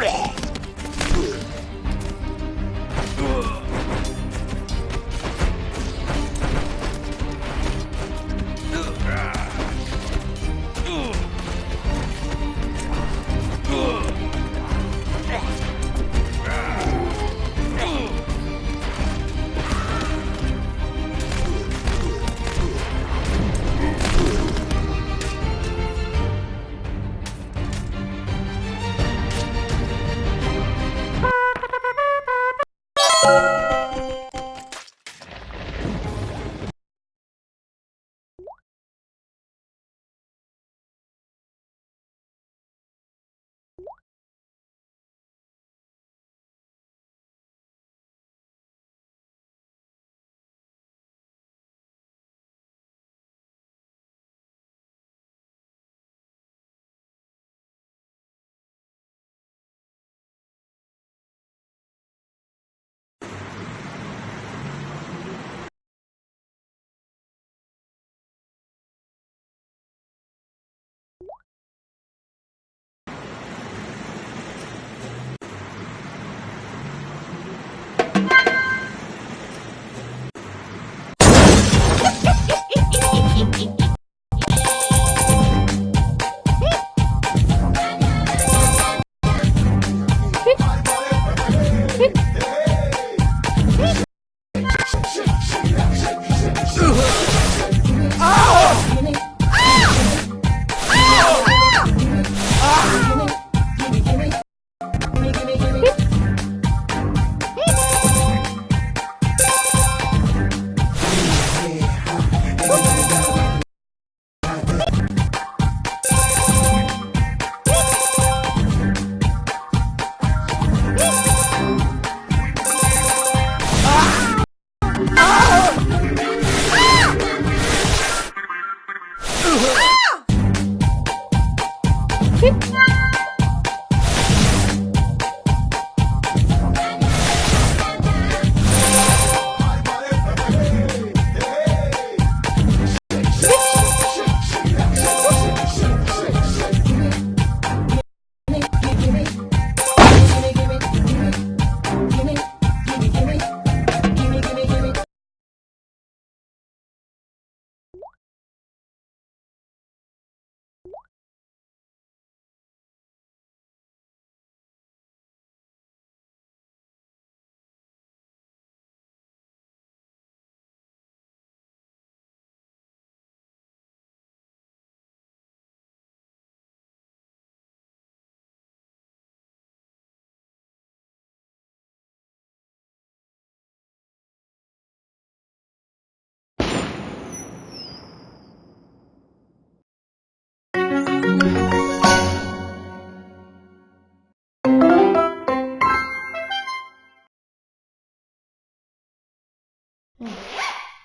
Bleh.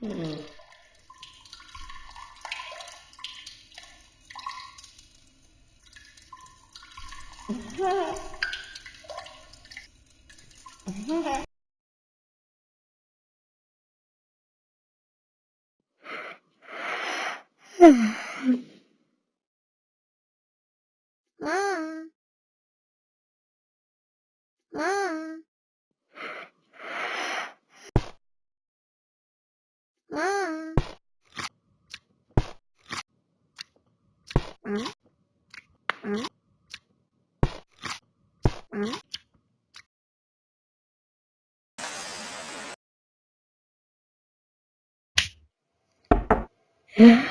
嗯。嗯。嗯，嗯嗯。嗯。嗯。嗯。嗯。